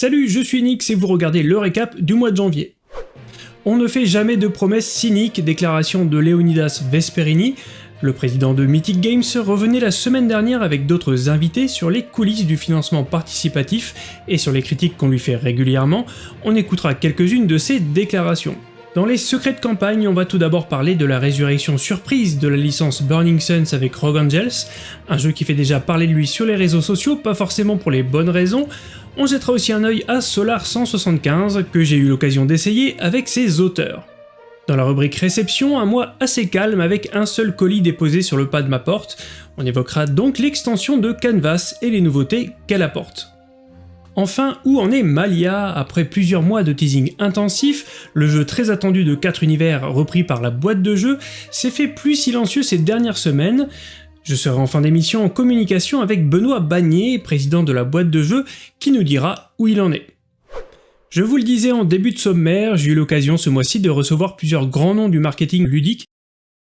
Salut, je suis Nix et vous regardez le récap du mois de janvier. On ne fait jamais de promesses cyniques, déclaration de Leonidas Vesperini. Le président de Mythic Games revenait la semaine dernière avec d'autres invités sur les coulisses du financement participatif et sur les critiques qu'on lui fait régulièrement. On écoutera quelques-unes de ces déclarations. Dans les secrets de campagne, on va tout d'abord parler de la résurrection surprise de la licence Burning Suns avec Rogue Angels, un jeu qui fait déjà parler de lui sur les réseaux sociaux, pas forcément pour les bonnes raisons. On jettera aussi un œil à Solar 175, que j'ai eu l'occasion d'essayer avec ses auteurs. Dans la rubrique réception, un mois assez calme avec un seul colis déposé sur le pas de ma porte, on évoquera donc l'extension de Canvas et les nouveautés qu'elle apporte. Enfin, où en est Malia? Après plusieurs mois de teasing intensif, le jeu très attendu de 4 univers repris par la boîte de jeu s'est fait plus silencieux ces dernières semaines. Je serai en fin d'émission en communication avec Benoît Bagné, président de la boîte de jeu, qui nous dira où il en est. Je vous le disais en début de sommaire, j'ai eu l'occasion ce mois-ci de recevoir plusieurs grands noms du marketing ludique,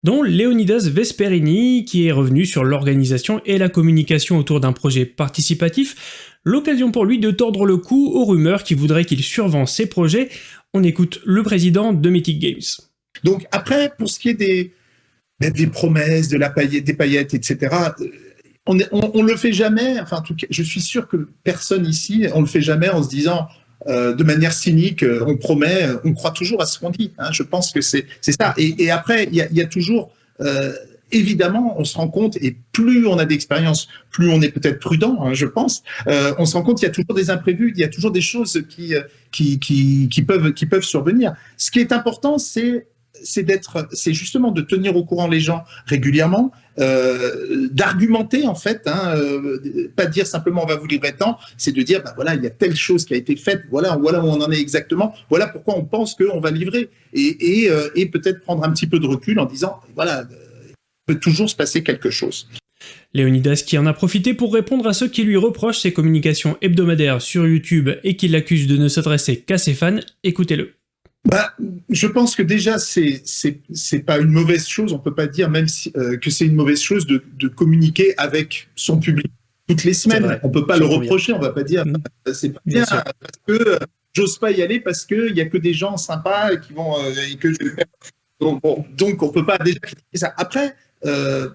dont Leonidas Vesperini, qui est revenu sur l'organisation et la communication autour d'un projet participatif, L'occasion pour lui de tordre le cou aux rumeurs qui voudraient qu'il survend ses projets. On écoute le président de Mythic Games. Donc après, pour ce qui est des, des promesses, de la paillette, des paillettes, etc., euh, on, on, le fait jamais. Enfin, en tout cas, je suis sûr que personne ici, on le fait jamais en se disant euh, de manière cynique, euh, on promet, on croit toujours à ce qu'on dit. Hein. Je pense que c'est ça. Et, après, il y a, toujours évidemment, on se rend compte, et plus on a d'expérience, plus on est peut-être prudent, hein, je pense, euh, on se rend compte qu'il y a toujours des imprévus, il y a toujours des choses euh, qui, qui, qui, peuvent, qui peuvent survenir. Ce qui est important, c'est c'est d'être, c'est justement de tenir au courant les gens régulièrement, euh, d'argumenter en fait, hein, euh, pas dire simplement on va vous livrer tant, c'est de dire ben voilà il y a telle chose qui a été faite, voilà voilà où on en est exactement, voilà pourquoi on pense qu'on va livrer et, et, euh, peut-être prendre un petit peu de recul en disant voilà peut toujours se passer quelque chose. Léonidas qui en a profité pour répondre à ceux qui lui reprochent ses communications hebdomadaires sur YouTube et qui l'accusent de ne s'adresser qu'à ses fans, écoutez-le. Bah, je pense que déjà, c'est c'est pas une mauvaise chose, on peut pas dire même si, euh, que c'est une mauvaise chose de, de, communiquer avec son public toutes les semaines. On peut pas le reprocher, on va pas dire mmh. euh, c'est pas bien, parce que euh, j'ose pas y aller parce qu'il y a que des gens sympas qui vont et que je donc, bon, donc on peut pas déjà critiquer ça. Après, euh,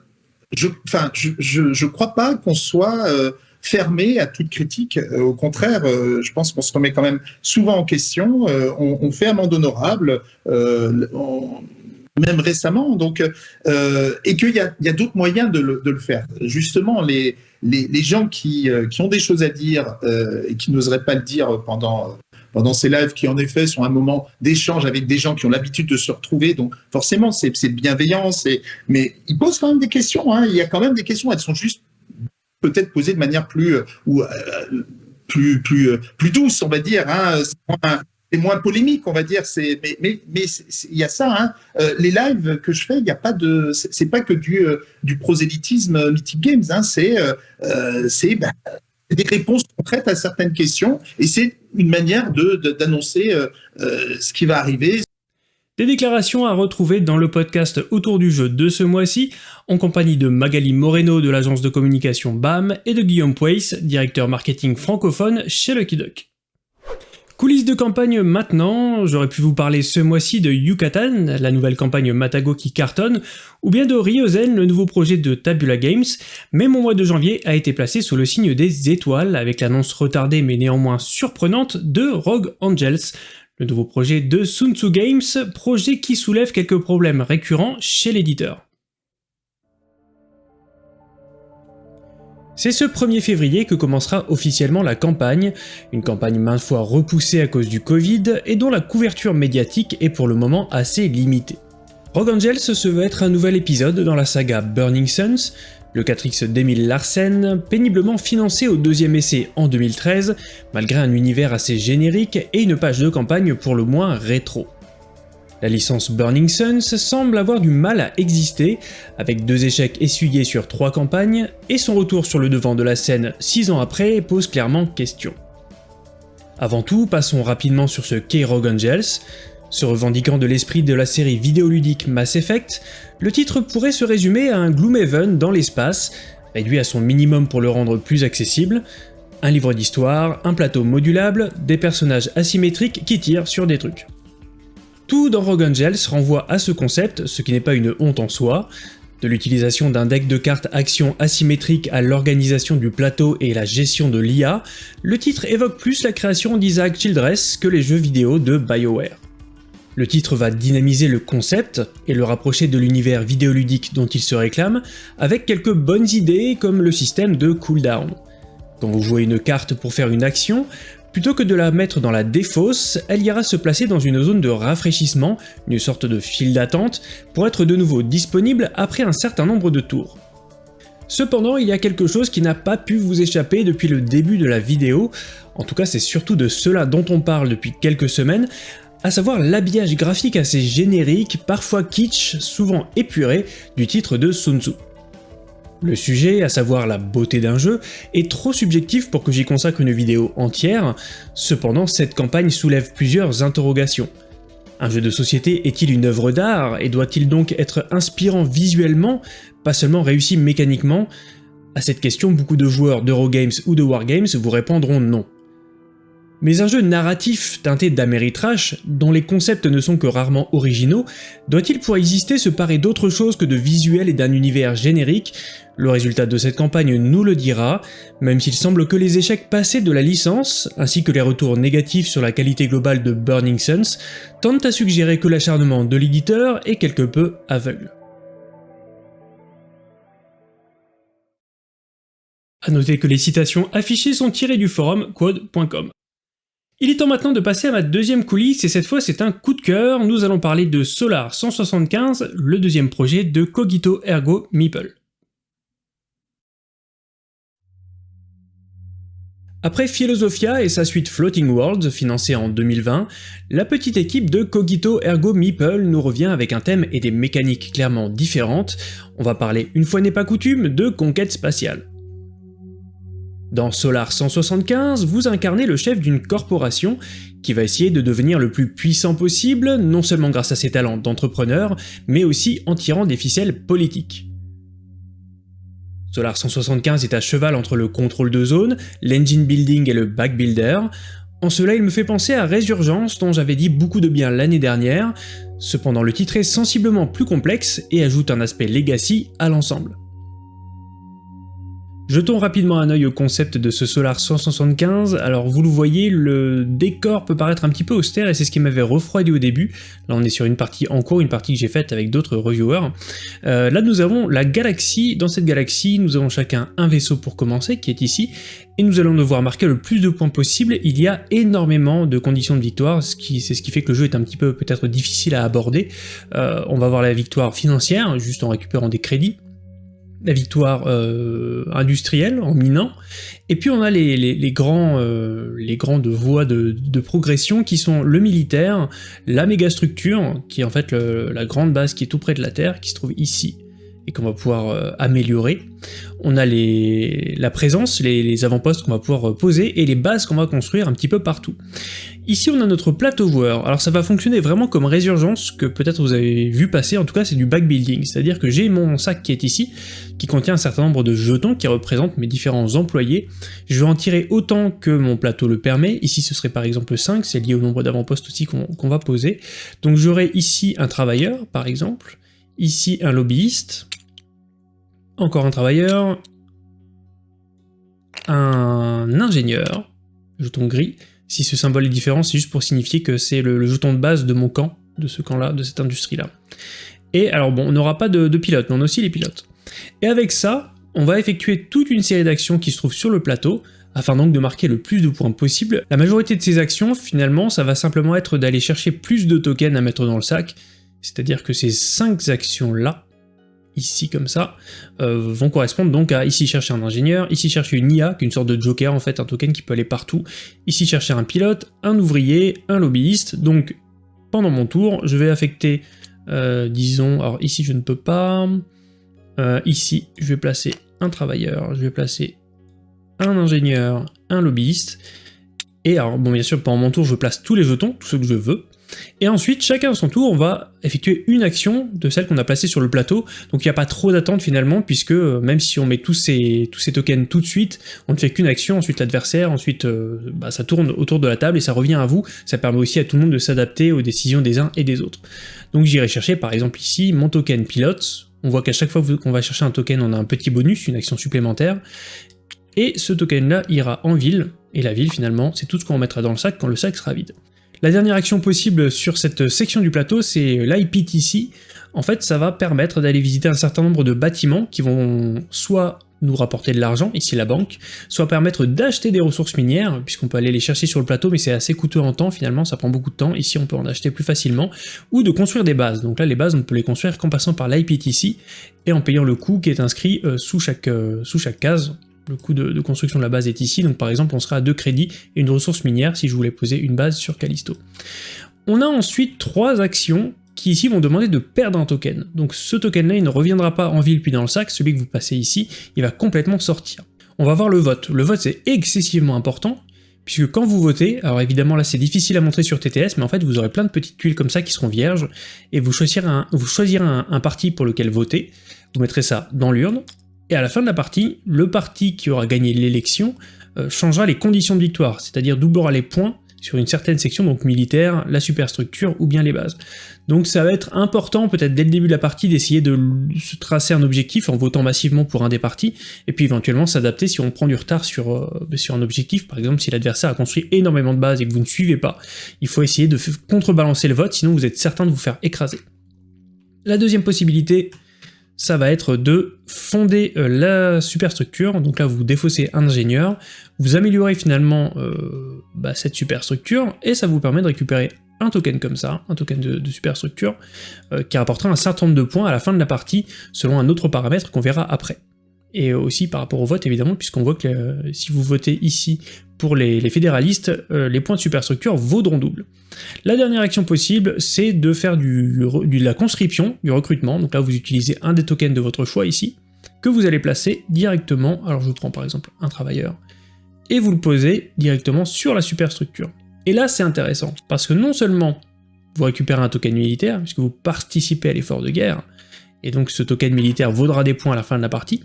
je, enfin, je, je, je, crois pas qu'on soit euh, fermé à toute critique. Euh, au contraire, je pense qu'on se remet quand même souvent en question. On, on, fait amende honorable, même récemment. Donc, et qu'il y a, d'autres moyens de le, faire. Justement, les, gens qui, ont des choses à dire et qui n'oseraient pas le dire pendant pendant ces lives qui en effet sont un moment d'échange avec des gens qui ont l'habitude de se retrouver. Donc forcément, c'est bienveillant, mais ils posent quand même des questions. Hein. Il y a quand même des questions, elles sont juste peut-être posées de manière plus, euh, ou, euh, plus, plus, euh, plus douce, on va dire. Hein. C'est moins, polémique, on va dire. C'est, mais, mais, mais il y a ça. Hein. les lives que je fais, il n'y a pas de, c'est pas que du, prosélytisme Mythic Games. Hein. C'est, c'est bah, des réponses concrètes à certaines questions, et c'est une manière d'annoncer de, euh, ce qui va arriver. Des déclarations à retrouver dans le podcast Autour du jeu de ce mois-ci, en compagnie de Magali Moreno de l'agence de communication BAM et de Guillaume Pouys, directeur marketing francophone chez Lucky Duck. Coulisses de campagne maintenant, j'aurais pu vous parler ce mois-ci de Yucatan, la nouvelle campagne Matago qui cartonne, ou bien de Ryozen, le nouveau projet de Tabula Games, mais mon mois de janvier a été placé sous le signe des étoiles, avec l'annonce retardée mais néanmoins surprenante de Rogue Angels, le nouveau projet de Sun Tzu Games, projet qui soulève quelques problèmes récurrents chez l'éditeur. C'est ce 1er février que commencera officiellement la campagne, une campagne maintes fois repoussée à cause du Covid et dont la couverture médiatique est pour le moment assez limitée. Rogue Angels se veut être un nouvel épisode dans la saga Burning Suns, le 4X d'Emile Larsen, péniblement financé au deuxième essai en 2013, malgré un univers assez générique et une page de campagne pour le moins rétro. La licence Burning Suns semble avoir du mal à exister, avec deux échecs essuyés sur trois campagnes, et son retour sur le devant de la scène six ans après pose clairement question. Avant tout, passons rapidement sur ce K-Rogue Angels. Se revendiquant de l'esprit de la série vidéoludique Mass Effect, le titre pourrait se résumer à un Gloomhaven dans l'espace, réduit à son minimum pour le rendre plus accessible, Un livre d'histoire, un plateau modulable, des personnages asymétriques qui tirent sur des trucs. Tout dans Rogue Angels renvoie à ce concept, ce qui n'est pas une honte en soi, de l'utilisation d'un deck de cartes action asymétrique à l'organisation du plateau et la gestion de l'IA, le titre évoque plus la création d'Isaac Childress que les jeux vidéo de BioWare. Le titre va dynamiser le concept et le rapprocher de l'univers vidéoludique dont il se réclame, avec quelques bonnes idées comme le système de cooldown. Quand vous jouez une carte pour faire une action, plutôt que de la mettre dans la défausse, elle ira se placer dans une zone de rafraîchissement, une sorte de file d'attente, pour être de nouveau disponible après un certain nombre de tours. Cependant, il y a quelque chose qui n'a pas pu vous échapper depuis le début de la vidéo, en tout cas c'est surtout de cela dont on parle depuis quelques semaines, à savoir l'habillage graphique assez générique, parfois kitsch, souvent épuré, du titre de Sun Tzu. Le sujet, à savoir la beauté d'un jeu, est trop subjectif pour que j'y consacre une vidéo entière, cependant cette campagne soulève plusieurs interrogations. Un jeu de société est-il une œuvre d'art et doit-il donc être inspirant visuellement, pas seulement réussi mécaniquement? À cette question, beaucoup de joueurs d'Eurogames ou de Wargames vous répondront non. Mais un jeu narratif teinté d'Ameritrash, dont les concepts ne sont que rarement originaux, doit-il pour exister se parer d'autre chose que de visuels et d'un univers générique? Le résultat de cette campagne nous le dira, même s'il semble que les échecs passés de la licence, ainsi que les retours négatifs sur la qualité globale de Burning Suns, tentent à suggérer que l'acharnement de l'éditeur est quelque peu aveugle. A noter que les citations affichées sont tirées du forum quad.com. Il est temps maintenant de passer à ma deuxième coulisse, et cette fois c'est un coup de cœur, nous allons parler de Solar 175, le deuxième projet de Cogito Ergo Meeple. Après Philosophia et sa suite Floating Worlds, financée en 2020, la petite équipe de Cogito Ergo Meeple nous revient avec un thème et des mécaniques clairement différentes, on va parler une fois n'est pas coutume de conquête spatiale. Dans Solar 175, vous incarnez le chef d'une corporation qui va essayer de devenir le plus puissant possible, non seulement grâce à ses talents d'entrepreneur, mais aussi en tirant des ficelles politiques. Solar 175 est à cheval entre le contrôle de zone, l'engine building et le backbuilder. En cela, il me fait penser à Résurgence dont j'avais dit beaucoup de bien l'année dernière, cependant le titre est sensiblement plus complexe et ajoute un aspect legacy à l'ensemble. Jetons rapidement un œil au concept de ce Solar 175, alors vous le voyez, le décor peut paraître un petit peu austère et c'est ce qui m'avait refroidi au début. Là on est sur une partie en cours, une partie que j'ai faite avec d'autres reviewers. Euh, là nous avons la galaxie, dans cette galaxie nous avons chacun un vaisseau pour commencer, qui est ici, et nous allons devoir marquer le plus de points possible, il y a énormément de conditions de victoire, c'est ce qui fait que le jeu est un petit peu peut-être difficile à aborder. Euh, on va avoir la victoire financière, juste en récupérant des crédits, la victoire euh, industrielle en minant, et puis on a les, grands, euh, les grandes voies de, progression qui sont le militaire, la mégastructure, qui est en fait la grande base qui est tout près de la Terre, qui se trouve ici, et qu'on va pouvoir euh, améliorer. On a la présence, les, avant-postes qu'on va pouvoir poser, et les bases qu'on va construire un petit peu partout. Ici on a notre plateau joueur, alors ça va fonctionner vraiment comme résurgence que peut-être vous avez vu passer, en tout cas c'est du backbuilding, c'est-à-dire que j'ai mon sac qui est ici, qui contient un certain nombre de jetons qui représentent mes différents employés. Je vais en tirer autant que mon plateau le permet. Ici, ce serait par exemple 5, c'est lié au nombre d'avant-postes aussi qu'on va poser. Donc j'aurai ici un travailleur, par exemple, ici un lobbyiste, encore un travailleur, un ingénieur, jeton gris. Si ce symbole est différent, c'est juste pour signifier que c'est le, jeton de base de mon camp, de ce camp-là, de cette industrie-là. Et alors bon, on n'aura pas de, de pilote, mais on a aussi les pilotes. Et avec ça, on va effectuer toute une série d'actions qui se trouvent sur le plateau, afin donc de marquer le plus de points possible. La majorité de ces actions, finalement, ça va simplement être d'aller chercher plus de tokens à mettre dans le sac, c'est-à-dire que ces 5 actions-là, ici comme ça, euh, vont correspondre donc à ici chercher un ingénieur, ici chercher une IA, qui est une sorte de joker en fait, un token qui peut aller partout, ici chercher un pilote, un ouvrier, un lobbyiste, donc pendant mon tour, je vais affecter, euh, disons, alors ici je ne peux pas, euh, ici, je vais placer un travailleur, je vais placer un ingénieur, un lobbyiste, et alors, bon, bien sûr, pendant mon tour, je place tous les jetons, tous ceux que je veux, Et ensuite, chacun à son tour, on va effectuer une action de celle qu'on a placée sur le plateau, donc il n'y a pas trop d'attente finalement, puisque euh, même si on met tous ces, tokens tout de suite, on ne fait qu'une action, ensuite l'adversaire, ensuite euh, bah, ça tourne autour de la table et ça revient à vous, ça permet aussi à tout le monde de s'adapter aux décisions des uns et des autres. Donc j'irai chercher par exemple ici mon token pilote, on voit qu'à chaque fois qu'on va chercher un token, on a un petit bonus, une action supplémentaire, et ce token-là ira en ville, et la ville finalement, c'est tout ce qu'on mettra dans le sac quand le sac sera vide. La dernière action possible sur cette section du plateau, c'est l'IPTC. En fait, ça va permettre d'aller visiter un certain nombre de bâtiments qui vont soit nous rapporter de l'argent, ici la banque, soit permettre d'acheter des ressources minières, puisqu'on peut aller les chercher sur le plateau, mais c'est assez coûteux en temps, finalement, ça prend beaucoup de temps, ici on peut en acheter plus facilement, ou de construire des bases. Donc là, les bases, on peut les construire qu'en passant par l'IPTC, et en payant le coût qui est inscrit euh, sous, chaque, euh, sous chaque case, le coût de, construction de la base est ici, donc par exemple on sera à 2 crédits et une ressource minière si je voulais poser une base sur Callisto. On a ensuite trois actions qui ici vont demander de perdre un token. Donc ce token-là, il ne reviendra pas en ville puis dans le sac, celui que vous passez ici, il va complètement sortir. On va voir le vote. Le vote c'est excessivement important, puisque quand vous votez, alors évidemment là c'est difficile à montrer sur TTS, mais en fait vous aurez plein de petites tuiles comme ça qui seront vierges, et vous choisirez un, vous choisirez un parti pour lequel voter, vous mettrez ça dans l'urne, et à la fin de la partie, le parti qui aura gagné l'élection euh, changera les conditions de victoire, c'est-à-dire doublera les points sur une certaine section, donc militaire, la superstructure ou bien les bases. Donc ça va être important peut-être dès le début de la partie d'essayer de se tracer un objectif en votant massivement pour un des partis, et puis éventuellement s'adapter si on prend du retard sur, euh, sur un objectif, par exemple si l'adversaire a construit énormément de bases et que vous ne suivez pas, il faut essayer de contrebalancer le vote, sinon vous êtes certain de vous faire écraser. La deuxième possibilité, ça va être de fonder euh, la superstructure, donc là vous défaussez un ingénieur, vous améliorez finalement euh, bah, cette superstructure, et ça vous permet de récupérer un token comme ça, un token de, superstructure, euh, qui rapportera un certain nombre de points à la fin de la partie, selon un autre paramètre qu'on verra après. Et aussi par rapport au vote évidemment, puisqu'on voit que si vous votez ici pour les, fédéralistes, les points de superstructure vaudront double. La dernière action possible, c'est de faire du, de la conscription, du recrutement, donc là vous utilisez un des tokens de votre choix ici, que vous allez placer directement, alors je vous prends par exemple un travailleur, et vous le posez directement sur la superstructure. Et là c'est intéressant, parce que non seulement vous récupérez un token militaire, puisque vous participez à l'effort de guerre, et donc ce token militaire vaudra des points à la fin de la partie,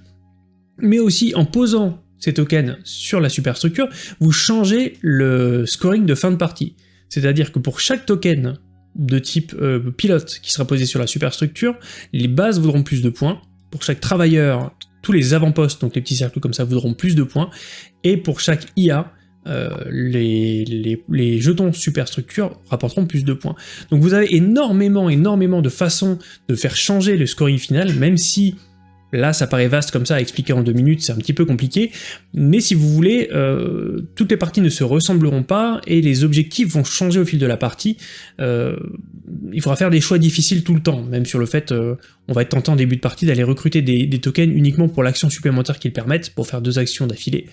mais aussi en posant ces tokens sur la superstructure, vous changez le scoring de fin de partie. C'est-à-dire que pour chaque token de type euh, pilote qui sera posé sur la superstructure, les bases voudront plus de points. Pour chaque travailleur, tous les avant-postes, donc les petits cercles comme ça, voudront plus de points. Et pour chaque IA, euh, les, jetons superstructure rapporteront plus de points. Donc vous avez énormément, énormément de façons de faire changer le scoring final, même si Là, ça paraît vaste comme ça à expliquer en deux minutes, c'est un petit peu compliqué, mais si vous voulez, euh, toutes les parties ne se ressembleront pas, et les objectifs vont changer au fil de la partie. Euh, il faudra faire des choix difficiles tout le temps, même sur le fait, euh, on va être tenté en début de partie d'aller recruter des, tokens uniquement pour l'action supplémentaire qu'ils permettent, pour faire deux actions d'affilée.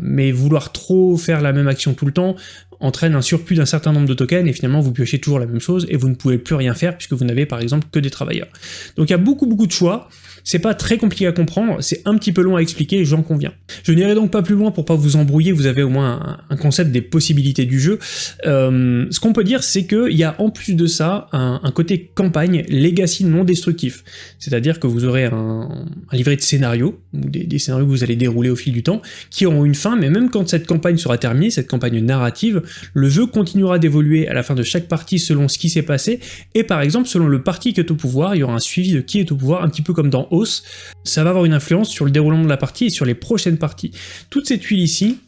mais vouloir trop faire la même action tout le temps entraîne un surplus d'un certain nombre de tokens, et finalement vous piochez toujours la même chose, et vous ne pouvez plus rien faire, puisque vous n'avez par exemple que des travailleurs. Donc il y a beaucoup beaucoup de choix, c'est pas très compliqué à comprendre, c'est un petit peu long à expliquer, j'en conviens. Je n'irai donc pas plus loin pour pas vous embrouiller, vous avez au moins un, concept des possibilités du jeu. Euh, ce qu'on peut dire, c'est qu'il y a en plus de ça un, côté campagne legacy non destructif. C'est-à-dire que vous aurez un, livret de scénarios, ou des, scénarios que vous allez dérouler au fil du temps, qui auront une fin, mais même quand cette campagne sera terminée, cette campagne narrative, le jeu continuera d'évoluer à la fin de chaque partie selon ce qui s'est passé, et par exemple selon le parti qui est au pouvoir, il y aura un suivi de qui est au pouvoir, un petit peu comme dans ça va avoir une influence sur le déroulement de la partie et sur les prochaines parties. Toutes ces tuiles ici,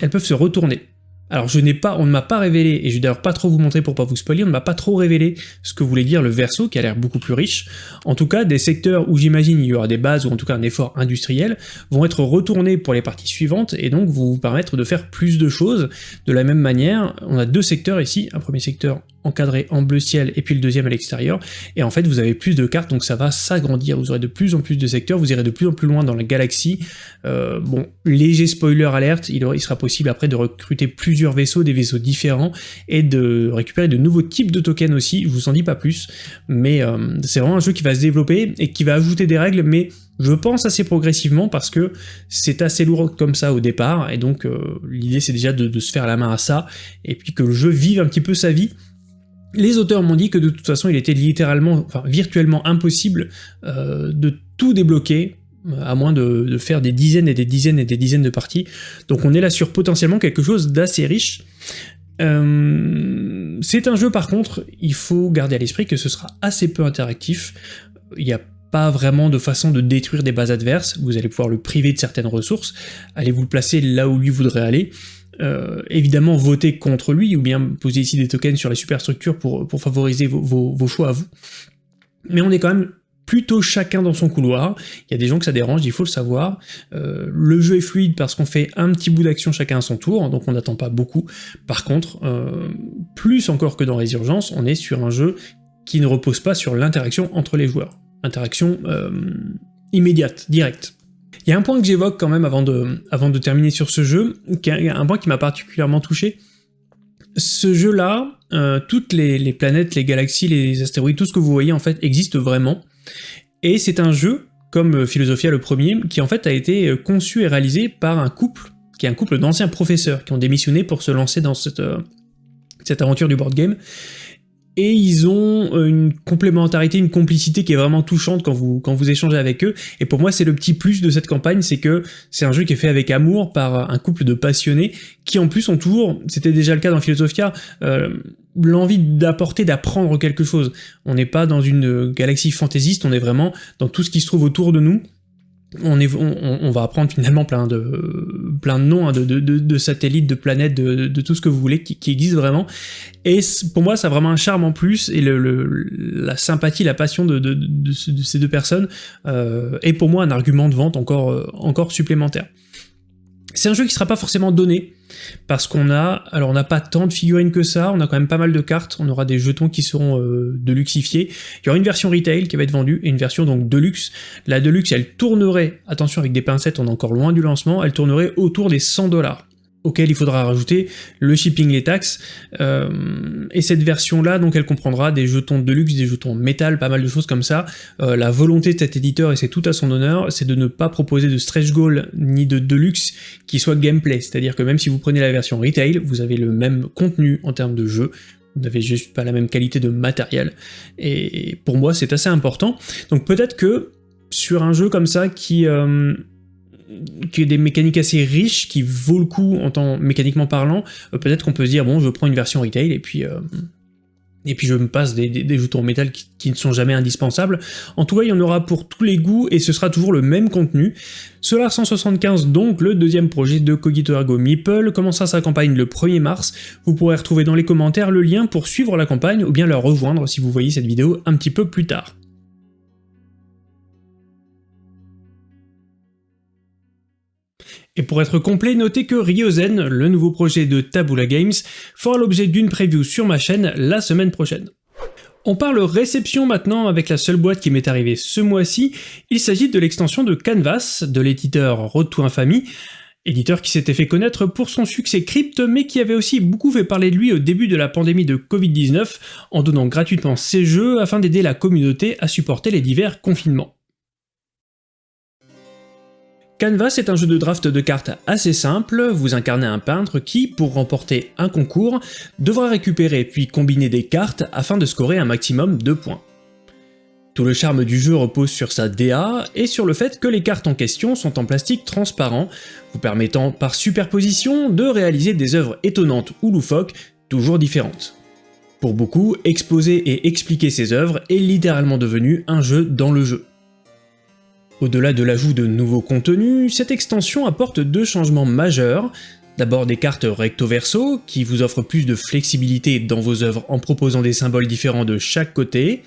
elles peuvent se retourner. Alors je n'ai pas, on ne m'a pas révélé, et je vais d'ailleurs pas trop vous montrer pour pas vous spoiler, on ne m'a pas trop révélé ce que voulait dire le verso, qui a l'air beaucoup plus riche. En tout cas, des secteurs où j'imagine il y aura des bases, ou en tout cas un effort industriel, vont être retournés pour les parties suivantes, et donc vous permettre de faire plus de choses. De la même manière, on a deux secteurs ici, un premier secteur encadré en bleu ciel et puis le deuxième à l'extérieur, et en fait vous avez plus de cartes donc ça va s'agrandir, vous aurez de plus en plus de secteurs, vous irez de plus en plus loin dans la galaxie, euh, bon, léger spoiler alerte, il, il, sera possible après de recruter plusieurs vaisseaux, des vaisseaux différents, et de récupérer de nouveaux types de tokens aussi, je vous en dis pas plus, mais euh, c'est vraiment un jeu qui va se développer et qui va ajouter des règles, mais je pense assez progressivement parce que c'est assez lourd comme ça au départ, et donc euh, l'idée c'est déjà de, de, se faire la main à ça, et puis que le jeu vive un petit peu sa vie, Les auteurs m'ont dit que de toute façon il était littéralement, enfin virtuellement impossible euh, de tout débloquer à moins de, faire des dizaines et des dizaines et des dizaines de parties. Donc on est là sur potentiellement quelque chose d'assez riche. Euh, c'est un jeu par contre, il faut garder à l'esprit que ce sera assez peu interactif. Il n'y a pas vraiment de façon de détruire des bases adverses, vous allez pouvoir le priver de certaines ressources, allez vous le placer là où lui voudrait aller. Euh, évidemment voter contre lui, ou bien poser ici des tokens sur les superstructures pour, favoriser vos, choix à vous. Mais on est quand même plutôt chacun dans son couloir. Il y a des gens que ça dérange, il faut le savoir. Euh, le jeu est fluide parce qu'on fait un petit bout d'action chacun à son tour, donc on n'attend pas beaucoup. Par contre, euh, plus encore que dans Résurgence, on est sur un jeu qui ne repose pas sur l'interaction entre les joueurs. Interaction immédiate, directe. Il y a un point que j'évoque quand même avant de, terminer sur ce jeu, un point qui m'a particulièrement touché. Ce jeu-là, toutes les, planètes, les galaxies, les astéroïdes, tout ce que vous voyez en fait existe vraiment. Et c'est un jeu, comme euh, Philosophia le premier, qui en fait a été euh, conçu et réalisé par un couple, qui est un couple d'anciens professeurs qui ont démissionné pour se lancer dans euh, cette aventure du board game et ils ont euh, une complémentarité, une complicité qui est vraiment touchante quand vous, quand vous échangez avec eux, et pour moi c'est le petit plus de cette campagne, c'est que c'est un jeu qui est fait avec amour par un couple de passionnés, qui en plus ont toujours, c'était déjà le cas dans Philosophia, euh, l'envie d'apporter, d'apprendre quelque chose. On n'est pas dans une galaxie fantaisiste, on est vraiment dans tout ce qui se trouve autour de nous, on, est, on, va apprendre finalement plein de, plein de noms, hein, de, satellites, de planètes, de, tout ce que vous voulez qui, qui existe vraiment. Et pour moi, ça a vraiment un charme en plus, et le, la sympathie, la passion de, ces deux personnes euh, est pour moi un argument de vente encore, encore supplémentaire. C'est un jeu qui sera pas forcément donné, parce qu'on a, alors on n'a pas tant de figurines que ça, on a quand même pas mal de cartes, on aura des jetons qui seront euh, deluxifiés, il y aura une version retail qui va être vendue, et une version donc deluxe. La deluxe, elle tournerait, attention avec des pincettes, on est encore loin du lancement, elle tournerait autour des 100 dollars auquel il faudra rajouter le shipping, les taxes, euh, et cette version-là, donc elle comprendra des jetons de luxe, des jetons métal, pas mal de choses comme ça. Euh, la volonté de cet éditeur, et c'est tout à son honneur, c'est de ne pas proposer de stretch goal ni de deluxe qui soit gameplay, c'est-à-dire que même si vous prenez la version retail, vous avez le même contenu en termes de jeu, vous n'avez juste pas la même qualité de matériel, et pour moi c'est assez important. Donc peut-être que sur un jeu comme ça qui... Euh, qui a des mécaniques assez riches, qui vaut le coup en temps mécaniquement parlant, euh, peut-être qu'on peut se dire, bon, je prends une version retail, et puis... Euh, je me passe des, des, jetons métal qui, ne sont jamais indispensables. En tout cas, il y en aura pour tous les goûts, et ce sera toujours le même contenu. Solar 175, donc le deuxième projet de Cogito Ergo Meeple, commencera sa campagne le 1er mars? Vous pourrez retrouver dans les commentaires le lien pour suivre la campagne, ou bien la rejoindre si vous voyez cette vidéo un petit peu plus tard. Et pour être complet, notez que Ryozen, le nouveau projet de Tabula Games, fera l'objet d'une preview sur ma chaîne la semaine prochaine. On parle réception maintenant avec la seule boîte qui m'est arrivée ce mois-ci, il s'agit de l'extension de Canvas de l'éditeur Road Infamy, éditeur qui s'était fait connaître pour son succès crypte mais qui avait aussi beaucoup fait parler de lui au début de la pandémie de Covid-19 en donnant gratuitement ses jeux afin d'aider la communauté à supporter les divers confinements. Canvas est un jeu de draft de cartes assez simple, vous incarnez un peintre qui, pour remporter un concours, devra récupérer puis combiner des cartes afin de scorer un maximum de points. Tout le charme du jeu repose sur sa DA et sur le fait que les cartes en question sont en plastique transparent, vous permettant par superposition de réaliser des œuvres étonnantes ou loufoques, toujours différentes. Pour beaucoup, exposer et expliquer ces œuvres est littéralement devenu un jeu dans le jeu. Au-delà de l'ajout de nouveaux contenus, cette extension apporte deux changements majeurs. D'abord des cartes recto-verso, qui vous offrent plus de flexibilité dans vos œuvres en proposant des symboles différents de chaque côté.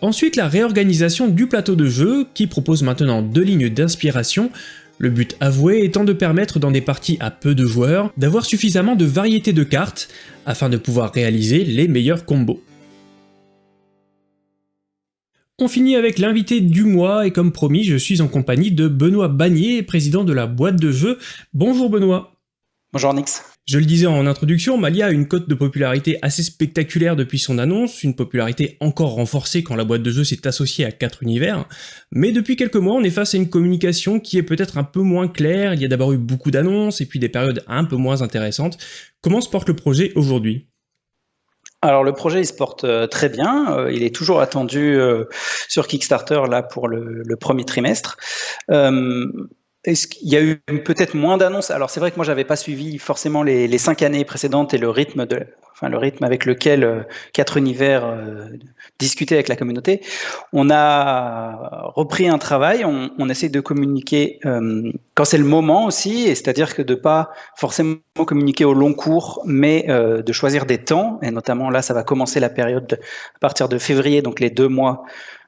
Ensuite la réorganisation du plateau de jeu, qui propose maintenant deux lignes d'inspiration, le but avoué étant de permettre dans des parties à peu de joueurs d'avoir suffisamment de variété de cartes afin de pouvoir réaliser les meilleurs combos. On finit avec l'invité du mois, et comme promis, je suis en compagnie de Benoît Bagnier, président de la boîte de jeux. Bonjour Benoît. Bonjour Nix. Je le disais en introduction, Malia a une cote de popularité assez spectaculaire depuis son annonce, une popularité encore renforcée quand la boîte de jeux s'est associée à quatre univers, mais depuis quelques mois on est face à une communication qui est peut-être un peu moins claire, il y a d'abord eu beaucoup d'annonces et puis des périodes un peu moins intéressantes. Comment se porte le projet aujourd'hui? Alors le projet il se porte euh, très bien, euh, il est toujours attendu euh, sur Kickstarter là pour le, premier trimestre. Est-ce qu'il y a eu peut-être moins d'annonces? Alors c'est vrai que moi j'avais pas suivi forcément les, cinq années précédentes et le rythme de, enfin le rythme avec lequel quatre univers discutaient avec la communauté. On a repris un travail, on, on essaie de communiquer quand c'est le moment aussi, et c'est-à-dire que de pas forcément communiquer au long cours, mais euh, de choisir des temps, et notamment là, ça va commencer la période à partir de février, donc les deux mois,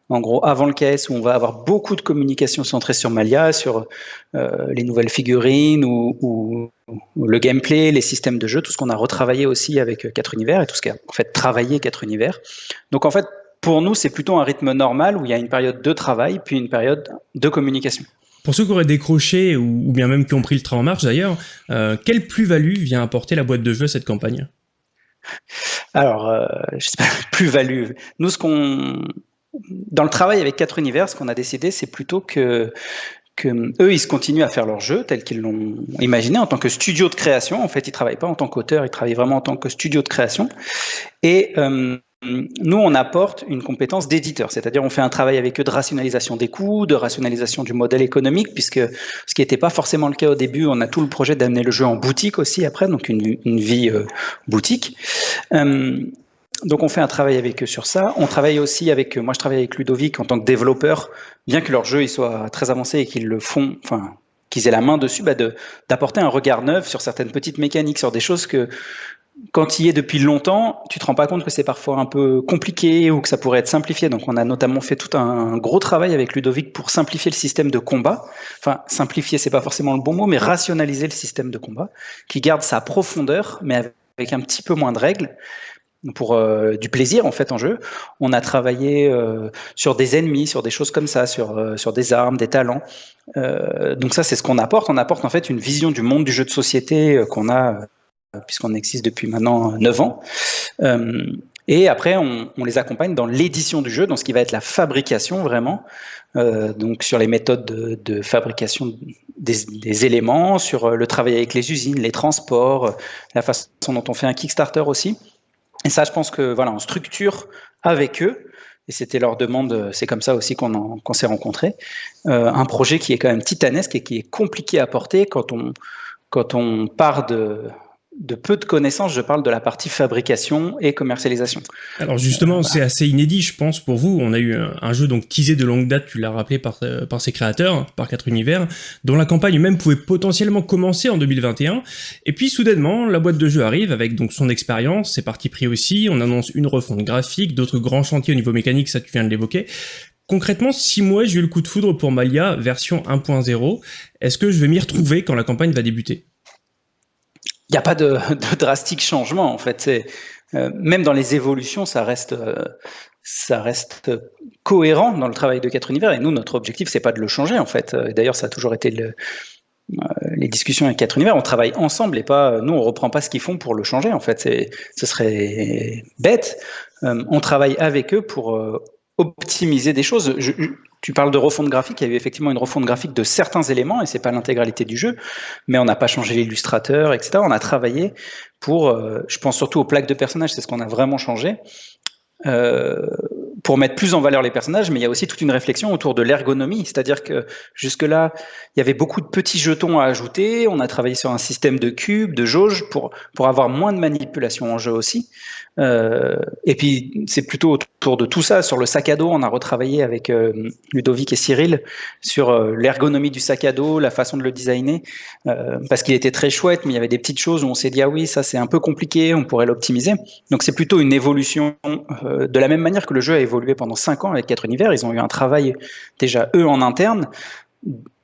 en gros, avant le KS, où on va avoir beaucoup de communication centrée sur Malia, sur euh, les nouvelles figurines ou, ou, le gameplay, les systèmes de jeu, tout ce qu'on a retravaillé aussi avec 4 univers et tout ce qui a en fait travaillé 4 univers. Donc en fait, pour nous, c'est plutôt un rythme normal où il y a une période de travail puis une période de communication. Pour ceux qui auraient décroché, ou, bien même qui ont pris le train en marche d'ailleurs, euh, quelle plus-value vient apporter la boîte de jeu à cette campagne? Alors, euh, je sais pas, plus-value. Nous, ce qu'on... Dans le travail avec quatre univers, ce qu'on a décidé, c'est plutôt que eux, ils se continuent à faire leur jeu tel qu'ils l'ont imaginé en tant que studio de création. En fait, ils travaillent pas en tant qu'auteur, ils travaillent vraiment en tant que studio de création. Et euh, nous, on apporte une compétence d'éditeur, c'est-à-dire on fait un travail avec eux de rationalisation des coûts, de rationalisation du modèle économique, puisque ce qui n'était pas forcément le cas au début, on a tout le projet d'amener le jeu en boutique aussi après, donc une, vie euh, boutique. Euh, donc on fait un travail avec eux sur ça. On travaille aussi avec, moi je travaille avec Ludovic en tant que développeur, bien que leur jeu il soit très avancé et qu'ils le font, enfin qu'ils aient la main dessus, bah d'apporter un regard neuf sur certaines petites mécaniques, sur des choses que quand tu y es depuis longtemps, tu te rends pas compte que c'est parfois un peu compliqué ou que ça pourrait être simplifié. Donc, on a notamment fait tout un gros travail avec Ludovic pour simplifier le système de combat. Enfin, simplifier, c'est pas forcément le bon mot, mais rationaliser le système de combat, qui garde sa profondeur, mais avec un petit peu moins de règles pour euh, du plaisir en fait en jeu. On a travaillé euh, sur des ennemis, sur des choses comme ça, sur euh, sur des armes, des talents. donc ça c'est ce qu'on apporte. On apporte en fait une vision du monde du jeu de société qu'on a puisqu'on existe depuis maintenant 9 ans. Et après, on, les accompagne dans l'édition du jeu, dans ce qui va être la fabrication vraiment, donc sur les méthodes de, fabrication des, éléments, sur le travail avec les usines, les transports, la façon dont on fait un Kickstarter aussi. Et ça, je pense que voilà, on structure avec eux. Et c'était leur demande, c'est comme ça aussi qu'on s'est rencontrés. Euh, un projet qui est quand même titanesque et qui est compliqué à porter quand on, quand on part de, de peu de connaissances, je parle de la partie fabrication et commercialisation. Alors justement, c'est assez inédit, je pense, pour vous. On a eu un, jeu donc teasé de longue date, tu l'as rappelé par, euh, par ses créateurs, par quatre univers, dont la campagne même pouvait potentiellement commencer en 2021. Et puis soudainement, la boîte de jeu arrive avec donc son expérience, ses parties pris aussi. On annonce une refonte graphique, d'autres grands chantiers au niveau mécanique, ça tu viens de l'évoquer. Concrètement, si moi j'ai eu le coup de foudre pour Malia version 1.0, est-ce que je vais m'y retrouver quand la campagne va débuter? Il n'y a pas de, drastique changement en fait. Euh, même dans les évolutions, ça reste, euh, ça reste cohérent dans le travail de quatre univers. Et nous, notre objectif, c'est pas de le changer en fait. D'ailleurs, ça a toujours été euh, les discussions avec quatre univers. On travaille ensemble et pas, nous, on reprend pas ce qu'ils font pour le changer en fait. Ce serait bête. on travaille avec eux pour optimiser des choses. Tu parles de refonte graphique, il y a eu effectivement une refonte graphique de certains éléments, et c'est pas l'intégralité du jeu, mais on n'a pas changé l'illustrateur, etc. On a travaillé pour, euh, je pense surtout aux plaques de personnages, c'est ce qu'on a vraiment changé, euh, pour mettre plus en valeur les personnages, mais il y a aussi toute une réflexion autour de l'ergonomie, c'est-à-dire que jusque-là, il y avait beaucoup de petits jetons à ajouter, on a travaillé sur un système de cubes, de jauges, pour, pour avoir moins de manipulation en jeu aussi. Euh, et puis, c'est plutôt autour de tout ça. Sur le sac à dos, on a retravaillé avec euh, Ludovic et Cyril sur euh, l'ergonomie du sac à dos, la façon de le designer, parce qu'il était très chouette, mais il y avait des petites choses où on s'est dit, ah oui, ça c'est un peu compliqué, on pourrait l'optimiser. Donc, c'est plutôt une évolution de la même manière que le jeu a évolué pendant cinq ans avec quatre univers. Ils ont eu un travail déjà, eux, en interne,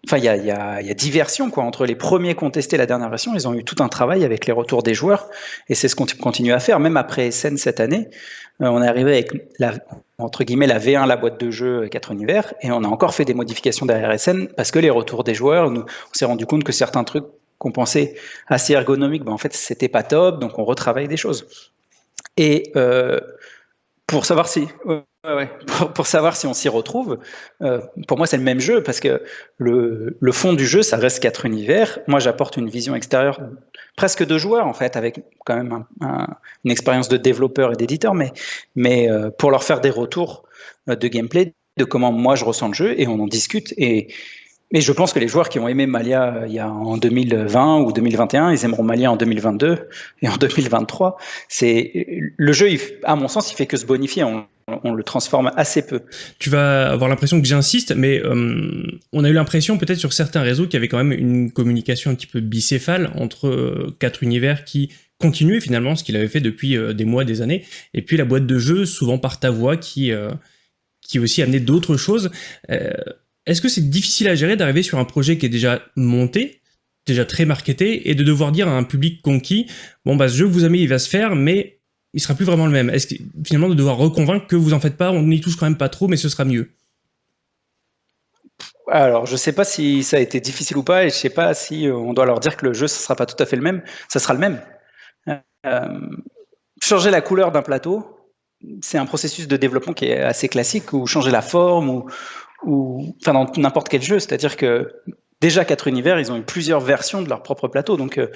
Enfin, il y a, y, diversion quoi entre les premiers contestés et la dernière version. Ils ont eu tout un travail avec les retours des joueurs et c'est ce qu'on continue à faire. Même après SN cette année, euh, on est arrivé avec la entre guillemets la V1, la boîte de jeu 4 univers, et on a encore fait des modifications derrière SN parce que les retours des joueurs, nous, on s'est rendu compte que certains trucs qu'on pensait assez ergonomiques, ben en fait c'était pas top, donc on retravaille des choses. Et euh, pour savoir si Pour, savoir si on s'y retrouve, euh, pour moi c'est le même jeu parce que le, fond du jeu ça reste quatre univers. Moi j'apporte une vision extérieure presque de joueur en fait avec quand même une expérience de développeur et d'éditeur, mais, euh, pour leur faire des retours euh, de gameplay, de comment moi je ressens le jeu et on en discute et mais je pense que les joueurs qui ont aimé Malia en 2020 ou 2021, ils aimeront Malia en 2022 et en 2023. C'est le jeu, à mon sens, il fait que se bonifier. On, le transforme assez peu. Tu vas avoir l'impression que j'insiste, mais euh, on a eu l'impression peut-être sur certains réseaux qu'il y avait quand même une communication un petit peu bicéphale entre euh, quatre univers qui continuaient finalement ce qu'il avait fait depuis des mois, des années, et puis la boîte de jeu, souvent par ta voix, qui qui aussi amenait d'autres choses. Est-ce que c'est difficile à gérer d'arriver sur un projet qui est déjà monté, déjà très marketé, et de devoir dire à un public conquis, bon bah ce jeu vous avez il va se faire, mais il sera plus vraiment le même Est-ce que finalement de devoir reconvaincre que vous en faites pas, on n'y touche quand même pas trop, mais ce sera mieux? Alors, je sais pas si ça a été difficile ou pas, et je sais pas si euh, on doit leur dire que le jeu, ce sera pas tout à fait le même. Ça sera le même. Euh, changer la couleur d'un plateau, c'est un processus de développement qui est assez classique, ou changer la forme, ou, ou enfin dans n'importe quel jeu. C'est-à-dire que déjà quatre univers, ils ont eu plusieurs versions de leur propre plateau. Donc euh,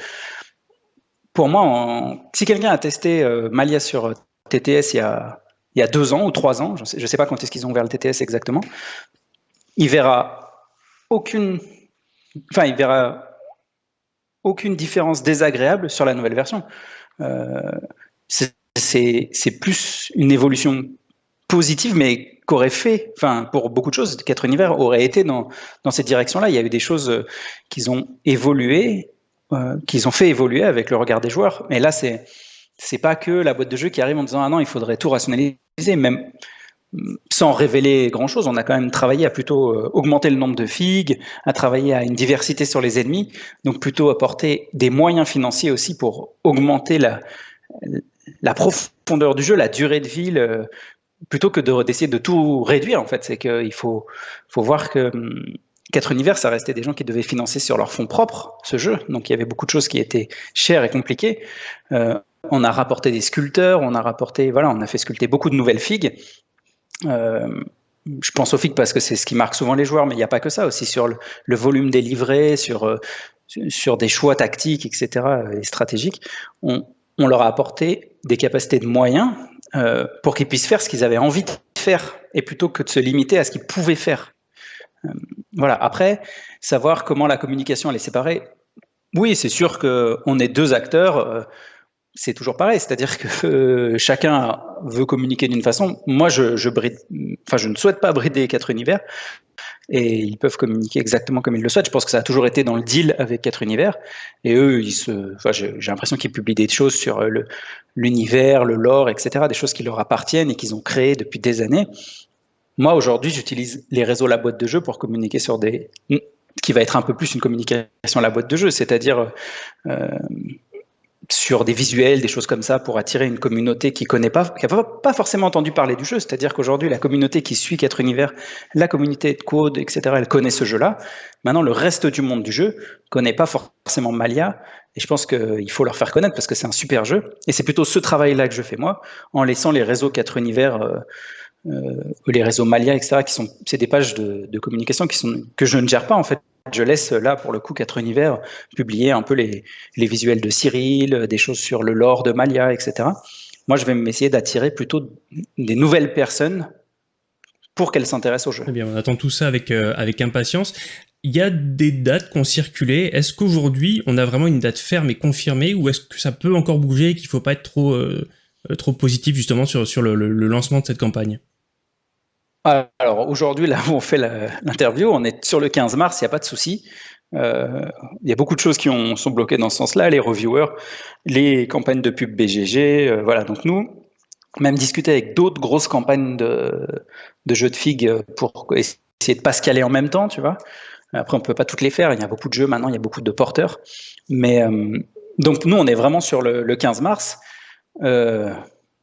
pour moi, si quelqu'un a testé euh, Malia sur euh, TTS il y, a, deux ans ou trois ans, je ne sais, pas quand est-ce qu'ils ont ouvert le TTS exactement, il verra aucune, enfin il verra aucune différence désagréable sur la nouvelle version. c'est plus une évolution positive, mais qu'aurait fait, enfin, pour beaucoup de choses, Quatre Univers aurait été dans, cette direction-là. Il y a eu des choses euh, qu'ils ont évolué, euh, qu'ils ont fait évoluer avec le regard des joueurs. Mais là, c'est c'est pas que la boîte de jeu qui arrive en disant ah non, il faudrait tout rationaliser, même sans révéler grand chose. On a quand même travaillé à plutôt euh, augmenter le nombre de figues, à travailler à une diversité sur les ennemis, donc plutôt apporter des moyens financiers aussi pour augmenter la, profondeur du jeu, la durée de vie, plutôt que d'essayer de, tout réduire, en fait, c'est qu'il faut, faut voir que Univers, ça restait des gens qui devaient financer sur leur fonds propres ce jeu. Donc il y avait beaucoup de choses qui étaient chères et compliquées. Euh, on a rapporté des sculpteurs, on a rapporté, voilà, on a fait sculpter beaucoup de nouvelles figues. Euh, je pense aux figues parce que c'est ce qui marque souvent les joueurs, mais il n'y a pas que ça aussi sur le, volume des livrets, sur, euh, sur des choix tactiques, etc. et stratégiques. On, leur a apporté des capacités de moyens pour qu'ils puissent faire ce qu'ils avaient envie de faire, et plutôt que de se limiter à ce qu'ils pouvaient faire. Euh, voilà. Après, savoir comment la communication elle est séparée. Oui, c'est sûr qu'on est deux acteurs. Euh, c'est toujours pareil, c'est-à-dire que chacun veut communiquer d'une façon. Moi, je, je, ne souhaite pas brider quatre univers et ils peuvent communiquer exactement comme ils le souhaitent. Je pense que ça a toujours été dans le deal avec quatre univers. Et eux, j'ai l'impression qu'ils publient des choses sur euh, l'univers, le, lore, etc., des choses qui leur appartiennent et qu'ils ont créées depuis des années. Moi, aujourd'hui, j'utilise les réseaux la boîte de jeu pour communiquer sur des qui va être un peu plus une communication la boîte de jeu, c'est-à-dire euh, sur des visuels, des choses comme ça, pour attirer une communauté qui connaît pas, qui n'a pas forcément entendu parler du jeu. C'est-à-dire qu'aujourd'hui, la communauté qui suit 4 univers, la communauté de code, etc., elle connaît ce jeu-là. Maintenant, le reste du monde du jeu connaît pas forcément Malia. Et je pense qu'il faut leur faire connaître parce que c'est un super jeu. Et c'est plutôt ce travail-là que je fais moi, en laissant les réseaux 4 univers, euh, les réseaux Malia, etc., qui sont, c'est des pages de, communication qui sont, que je ne gère pas, en fait je laisse là, pour le coup, quatre univers publier un peu les, visuels de Cyril, des choses sur le lore de Malia, etc. Moi, je vais m'essayer d'attirer plutôt des nouvelles personnes pour qu'elles s'intéressent au jeu. Très bien, on attend tout ça avec, euh, avec impatience. Il y a des dates qui ont circulé. Est-ce qu'aujourd'hui, on a vraiment une date ferme et confirmée ou est-ce que ça peut encore bouger et qu'il ne faut pas être trop, euh, trop positif justement sur, sur le lancement de cette campagne? Alors aujourd'hui, là où on fait l'interview, on est sur le 15 mars, il n'y a pas de souci. Euh, il y a beaucoup de choses qui ont, sont bloquées dans ce sens-là, les reviewers, les campagnes de pub BGG, euh, voilà. Donc nous, même discuter avec d'autres grosses campagnes de, jeux de figues pour essayer de pas se caler en même temps, tu vois. Après, on peut pas toutes les faire. Il y a beaucoup de jeux maintenant, il y a beaucoup de porteurs. Mais euh, donc nous, on est vraiment sur le, 15 mars.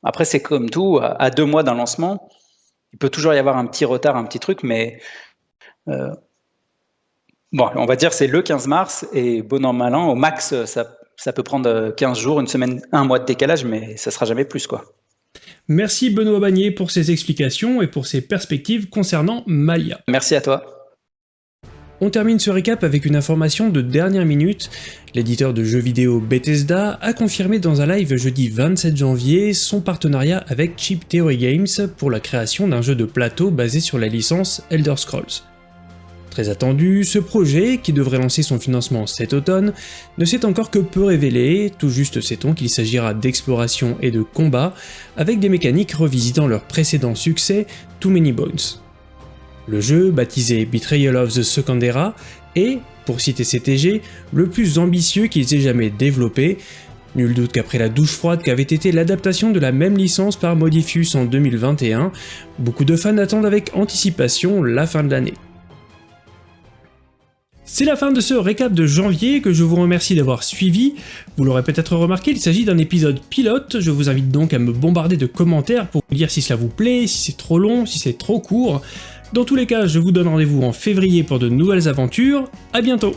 après, c'est comme tout, à deux mois d'un lancement il peut toujours y avoir un petit retard, un petit truc, mais euh, bon, on va dire c'est le 15 mars et bon an mal an, au max, ça, ça peut prendre 15 jours, une semaine, un mois de décalage, mais ça sera jamais plus quoi. Merci Benoît Bagné pour ses explications et pour ses perspectives concernant Malia. Merci à toi. On termine ce récap avec une information de dernière minute. L'éditeur de jeux vidéo Bethesda a confirmé dans un live jeudi 27 janvier son partenariat avec Chip Theory Games pour la création d'un jeu de plateau basé sur la licence Elder Scrolls. Très attendu, ce projet, qui devrait lancer son financement cet automne, ne s'est encore que peu révélé, tout juste sait-on qu'il s'agira d'exploration et de combat, avec des mécaniques revisitant leur précédent succès, Too Many Bones. Le jeu, baptisé Betrayal of the Second Era, est, pour citer CTG, le plus ambitieux qu'ils aient jamais développé, Nul doute qu'après la douche froide qu'avait été l'adaptation de la même licence par Modifus en 2021, beaucoup de fans attendent avec anticipation la fin de l'année. C'est la fin de ce récap de janvier que je vous remercie d'avoir suivi. Vous l'aurez peut-être remarqué, il s'agit d'un épisode pilote, je vous invite donc à me bombarder de commentaires pour me dire si cela vous plaît, si c'est trop long, si c'est trop court. Dans tous les cas, je vous donne rendez-vous en février pour de nouvelles aventures, à bientôt